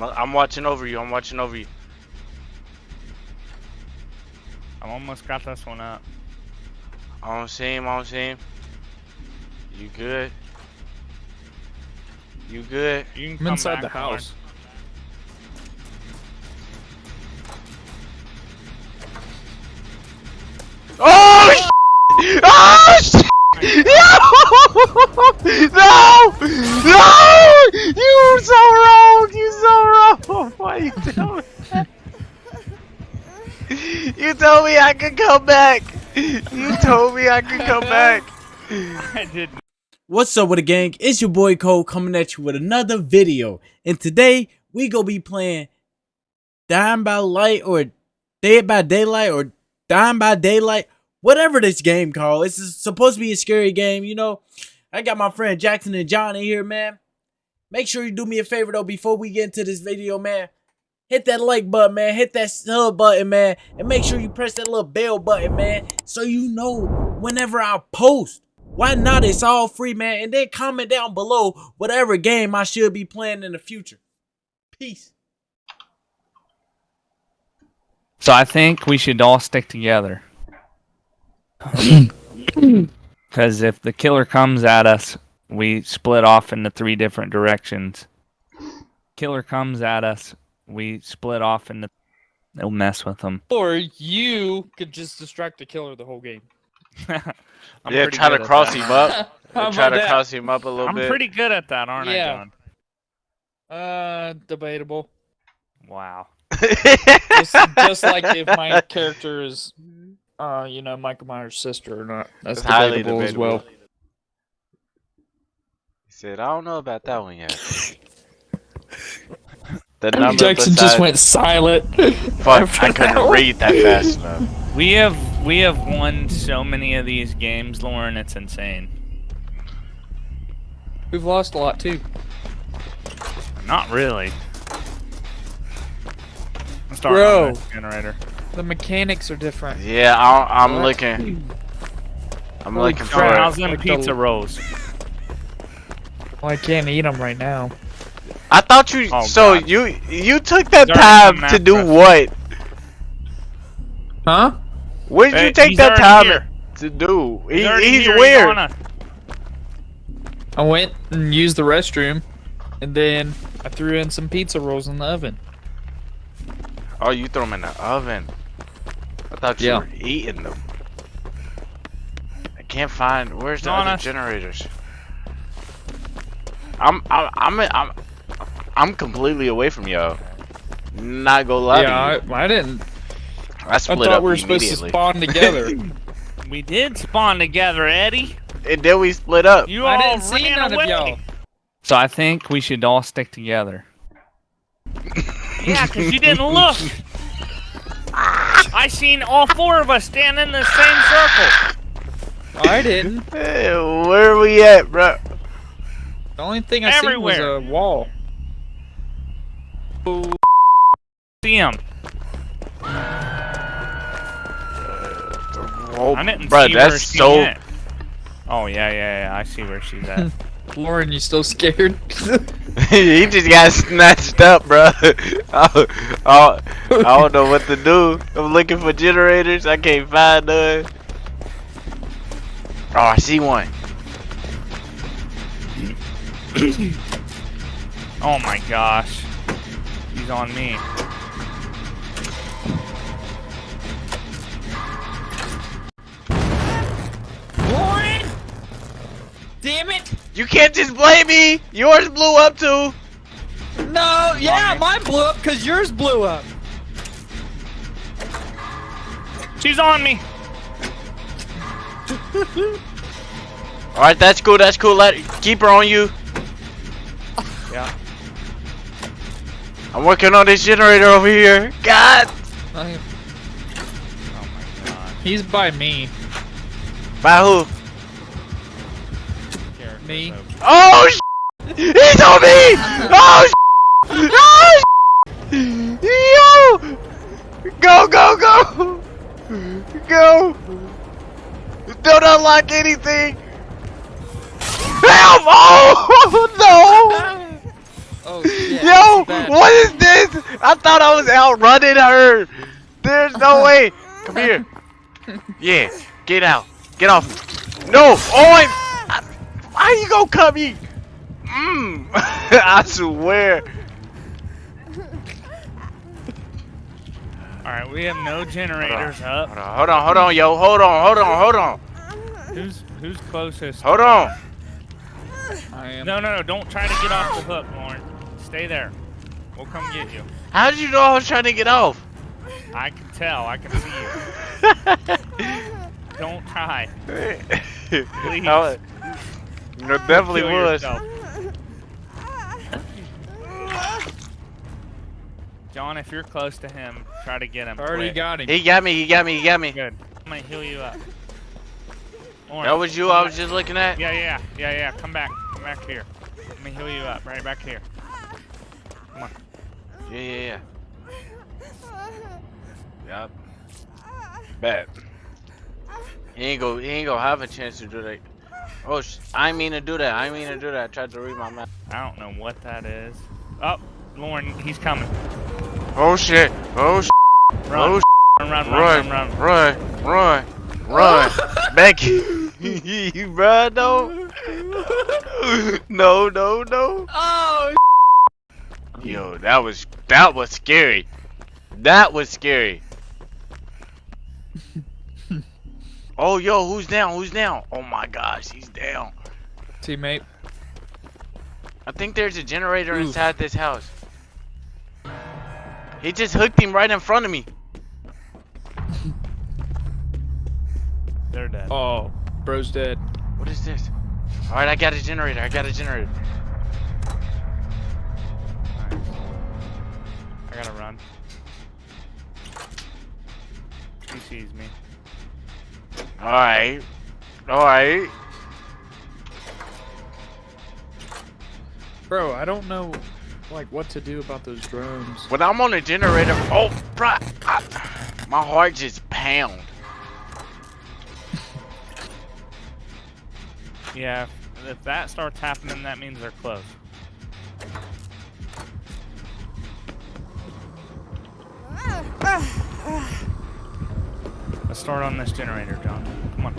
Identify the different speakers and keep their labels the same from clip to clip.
Speaker 1: I'm watching over you. I'm watching over you.
Speaker 2: I almost got this one up.
Speaker 1: I don't see him. I don't see him. You good? You good?
Speaker 2: You can
Speaker 3: I'm
Speaker 2: come
Speaker 3: inside
Speaker 2: back,
Speaker 3: the house.
Speaker 1: Oh! sh- Oh! sh- No! No! You so wrong! You so wrong! Why you tell me that? You told me I could come back! You told me I could come back!
Speaker 2: I did.
Speaker 4: What's up with the gang? It's your boy Cole coming at you with another video. And today we gonna be playing Dying by Light or Dead by Daylight or Dying by Daylight. Whatever this game called. It's supposed to be a scary game, you know. I got my friend Jackson and John in here, man. Make sure you do me a favor though before we get into this video, man. Hit that like button, man. Hit that sub button, man. And make sure you press that little bell button, man. So you know whenever I post. Why not? It's all free, man. And then comment down below whatever game I should be playing in the future. Peace.
Speaker 2: So I think we should all stick together. Because if the killer comes at us, we split off into three different directions. Killer comes at us, we split off into. They'll mess with them.
Speaker 3: Or you could just distract the killer the whole game.
Speaker 2: I'm
Speaker 1: yeah,
Speaker 2: pretty
Speaker 1: try
Speaker 2: good
Speaker 1: to cross
Speaker 2: that.
Speaker 1: him up.
Speaker 3: How
Speaker 1: try
Speaker 3: about
Speaker 1: to
Speaker 3: that?
Speaker 1: cross him up a little
Speaker 2: I'm
Speaker 1: bit.
Speaker 2: pretty good at that, aren't
Speaker 3: Yeah.
Speaker 2: I,
Speaker 3: Uh, debatable.
Speaker 2: Wow.
Speaker 3: Just, just like if my character is, uh, you know, Michael Myers' sister or not. That's
Speaker 1: It's highly
Speaker 3: debatable, as well.
Speaker 1: He said, I don't know about that one yet. The number
Speaker 3: Jackson just went silent.
Speaker 1: Fuck, I couldn't
Speaker 3: one.
Speaker 1: read that fast enough.
Speaker 2: We have we have won so many of these games, Lauren. It's insane.
Speaker 3: We've lost a lot too.
Speaker 2: Not really. I'm starting
Speaker 3: Bro.
Speaker 2: on this generator.
Speaker 3: The mechanics are different.
Speaker 1: Yeah, I, I'm
Speaker 3: What?
Speaker 1: looking. I'm
Speaker 3: Holy
Speaker 1: looking
Speaker 3: crap.
Speaker 1: for.
Speaker 2: How's them
Speaker 3: Like the-
Speaker 2: pizza rolls?
Speaker 3: Well, I can't eat them right now.
Speaker 1: I thought you.
Speaker 2: Oh,
Speaker 1: so
Speaker 2: God.
Speaker 1: you you took that
Speaker 2: He's
Speaker 1: time to do
Speaker 2: us.
Speaker 1: what?
Speaker 3: Huh?
Speaker 1: Where did
Speaker 2: Hey,
Speaker 1: you take that
Speaker 2: already
Speaker 1: time
Speaker 2: here.
Speaker 1: to do?
Speaker 2: He's,
Speaker 1: He,
Speaker 2: already
Speaker 1: he's
Speaker 2: here,
Speaker 1: where?
Speaker 3: I went and used the restroom, and then I threw in some pizza rolls in the oven.
Speaker 1: Oh, you throw them in the oven. I thought you
Speaker 3: Yeah.
Speaker 1: were eating them. I can't find. Where's the
Speaker 2: On
Speaker 1: other
Speaker 2: us.
Speaker 1: generators? I'm I'm I'm I'm, I'm completely away from y'all. Not gonna lie
Speaker 3: yeah,
Speaker 1: to you.
Speaker 3: I, I didn't.
Speaker 1: I, split
Speaker 3: I
Speaker 1: split
Speaker 3: thought
Speaker 1: up
Speaker 3: we were supposed to spawn together.
Speaker 2: We did spawn together, Eddie.
Speaker 1: and then we split up.
Speaker 2: You
Speaker 3: I
Speaker 2: all
Speaker 3: didn't see
Speaker 2: ran
Speaker 3: none
Speaker 2: away.
Speaker 3: of y'all.
Speaker 2: So I think we should all stick together. yeah, because you didn't look. I seen all four of us stand in the same circle.
Speaker 3: I didn't.
Speaker 1: Hey, where are we at, bro?
Speaker 3: The only thing I
Speaker 2: Everywhere.
Speaker 3: seen was a wall.
Speaker 2: See him.
Speaker 1: Oh,
Speaker 2: I didn't
Speaker 1: bro,
Speaker 2: see where
Speaker 1: that's
Speaker 2: she
Speaker 1: so.
Speaker 2: went. Oh yeah, yeah, yeah. I see where she's at.
Speaker 3: Lauren, you still scared?
Speaker 1: he just got snatched up, bro. I, I, oh, oh, I don't know what to do. I'm looking for generators. I can't find none. Oh, I see one.
Speaker 2: oh my gosh. He's on me.
Speaker 3: Lauren! Damn it!
Speaker 1: You can't just blame me. Yours blew up too.
Speaker 3: No, yeah, mine blew up because yours blew up.
Speaker 2: She's on me.
Speaker 1: All right, that's cool. That's cool. Let keep her on you.
Speaker 2: Yeah.
Speaker 1: I'm working on this generator over here. God.
Speaker 2: Oh my god.
Speaker 3: He's by me.
Speaker 1: By who?
Speaker 3: Me.
Speaker 1: Oh, sh- he's on me. Oh, sh- oh, sh- yo. Go, go, go. Go. Don't unlock anything. Help! Oh no!
Speaker 3: Shit.
Speaker 1: Yo, what is this? I thought I was outrunning her. There's no way. Come here. Yeah, get out. Get off. No. Oh, I, I, why you gonna cut me? Mmm. I swear.
Speaker 2: Alright, we have no generators up.
Speaker 1: Hold on, hold on, hold on, yo. Hold on, hold on, hold on.
Speaker 2: Who's who's closest?
Speaker 1: Hold on.
Speaker 3: I am.
Speaker 2: No, no, no! Don't try to get off the hook, Lauren. Stay there. We'll come get you.
Speaker 1: How did you know I was trying to get off?
Speaker 2: I can tell. I can see you. Don't try.
Speaker 1: Please. No, definitely
Speaker 2: Kill
Speaker 1: was.
Speaker 2: John, if you're close to him, try to get him.
Speaker 3: Already
Speaker 2: quick.
Speaker 3: got him.
Speaker 1: He got me, he got me, he got me.
Speaker 2: Good. I'm gonna heal you up. Lauren,
Speaker 1: That was you I was just looking at?
Speaker 2: Yeah, yeah, yeah, yeah. Come back. Come back here. Let me heal you up. Right back here.
Speaker 1: Yeah, yeah, yeah. Yup. Bet. He ain't go. He ain't gonna have a chance to do that. Oh, sh I mean to do that. I mean to do that. I tried to read my map.
Speaker 2: I don't know what that is. Oh, Lauren, he's coming.
Speaker 1: Oh shit. Oh sh
Speaker 2: Run.
Speaker 1: Oh,
Speaker 2: run, run,
Speaker 1: run,
Speaker 2: run, run, run.
Speaker 1: run, run, run. Becky, bruh, no. no, no, no.
Speaker 3: Oh.
Speaker 1: Yo, that was that was scary. That was scary. oh, yo, who's down? Who's down? Oh my gosh, he's down.
Speaker 3: Teammate.
Speaker 1: I think there's a generator
Speaker 3: Oof.
Speaker 1: inside this house. He just hooked him right in front of me.
Speaker 2: They're dead.
Speaker 3: Oh, bro's dead.
Speaker 1: What is this? All right, I got a generator. I got a generator.
Speaker 2: I gotta run. He sees me.
Speaker 1: All right, all right.
Speaker 3: Bro, I don't know, like, what to do about those drones.
Speaker 1: When I'm on a generator, oh, bruh, I, my heart just pound.
Speaker 2: Yeah, if- if that starts happening, that means they're close. Start on this generator, John. Come on.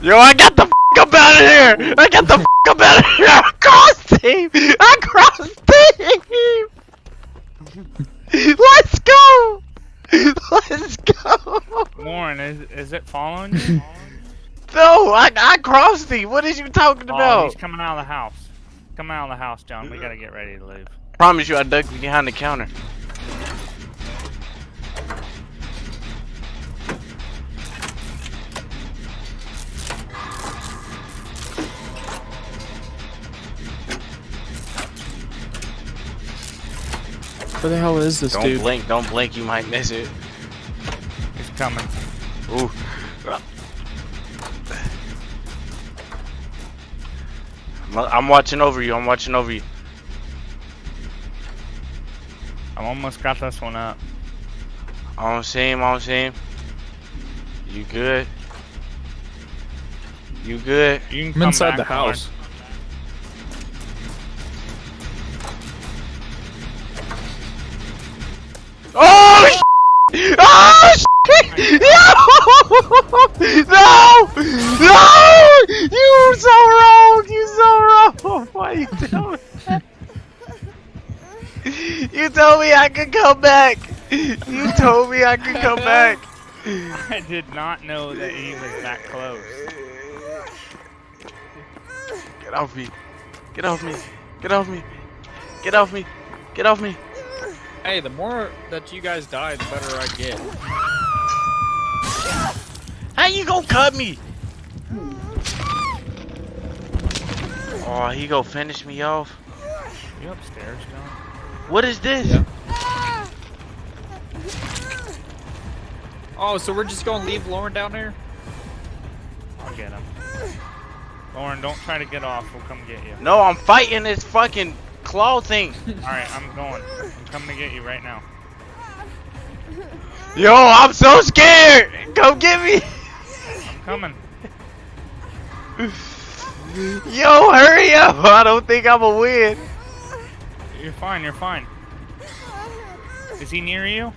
Speaker 1: Yo, I got the f up out of here! I got the f up out of here! I crossed him! I crossed him! Let's go! Let's go!
Speaker 2: Lauren, is is it following you?
Speaker 1: No, I, I crossed him! What is you talking
Speaker 2: oh,
Speaker 1: about?
Speaker 2: he's coming out of the house. Coming out of the house, John. We gotta get ready to leave.
Speaker 1: Promise you I ducked behind the counter.
Speaker 3: Where the hell is this
Speaker 1: Don't
Speaker 3: dude?
Speaker 1: blink, don't blink, you might miss it.
Speaker 2: He's coming.
Speaker 1: Ooh. I'm- I'm watching over you, I'm watching over you.
Speaker 2: I almost got this one up.
Speaker 1: I don't see him, I don't see him. You good? You good?
Speaker 2: You can
Speaker 3: I'm
Speaker 2: come
Speaker 3: inside
Speaker 2: back,
Speaker 3: the
Speaker 2: Lauren.
Speaker 3: house.
Speaker 1: Oh! Oh! sh- No! No! You so wrong! You so wrong! Oh Why you tell me that? You told me I could come back! You told me I could come back!
Speaker 2: I did not know that he was that close.
Speaker 1: Get off me! Get off me! Get off me! Get off me! Get off me!
Speaker 3: Hey, the more that you guys die, the better I get.
Speaker 1: How you gonna cut me? Oh, he gonna finish me off.
Speaker 2: You upstairs, John?
Speaker 1: What is this?
Speaker 3: Yeah. Oh, so we're just gonna leave Lauren down there?
Speaker 2: I'll get him. Lauren, don't try to get off. We'll come get you.
Speaker 1: No, I'm fighting this fucking claw thing.
Speaker 2: Alright, I'm going. I'm coming to get you right now.
Speaker 1: Yo, I'm so scared. Come get me.
Speaker 2: I'm coming.
Speaker 1: Yo, hurry up! I don't think I'm a win.
Speaker 2: You're fine. You're fine. Is he near you?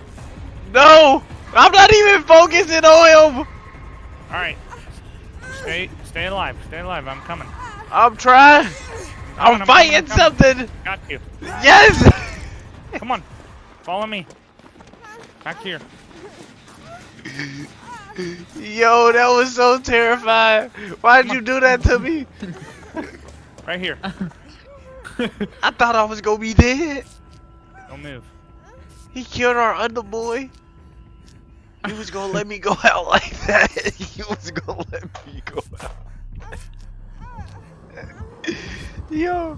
Speaker 1: No, I'm not even focusing on him.
Speaker 2: All right. Stay, stay alive. Stay alive. I'm coming.
Speaker 1: I'm trying. I'm
Speaker 2: I'm
Speaker 1: fighting
Speaker 2: coming, I'm
Speaker 1: something.
Speaker 2: Got you.
Speaker 1: Yes.
Speaker 2: Come on. Follow me. Back here.
Speaker 1: Yo, that was so terrifying. Why'd you do that to me?
Speaker 2: Right here.
Speaker 1: I thought I was gonna be dead.
Speaker 2: Don't move.
Speaker 1: He killed our other boy. He was gonna let me go out like that. He was gonna let me go out. Yo,
Speaker 2: All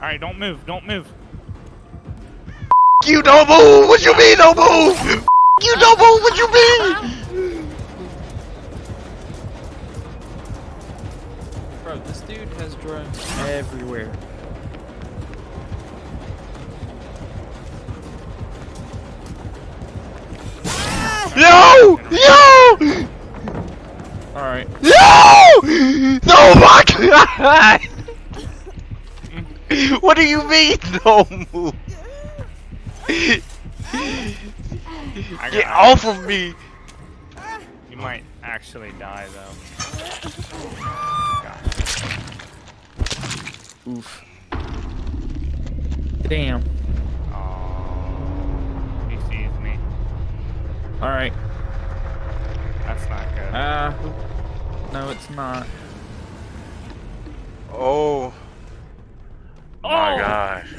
Speaker 2: right. Don't move. Don't move.
Speaker 1: you don't move. What you mean don't move? You don't move. What you mean?
Speaker 3: Bro, this dude has drones everywhere.
Speaker 1: Yo, yo,
Speaker 3: All right.
Speaker 1: yo! Oh my god! What do you mean don't move? Get off of me!
Speaker 2: You might actually die though.
Speaker 3: Oof. Damn.
Speaker 2: Oh, he sees me.
Speaker 3: All right.
Speaker 2: That's not good.
Speaker 3: Uh, no, it's not.
Speaker 1: Oh
Speaker 2: oh
Speaker 1: my gosh.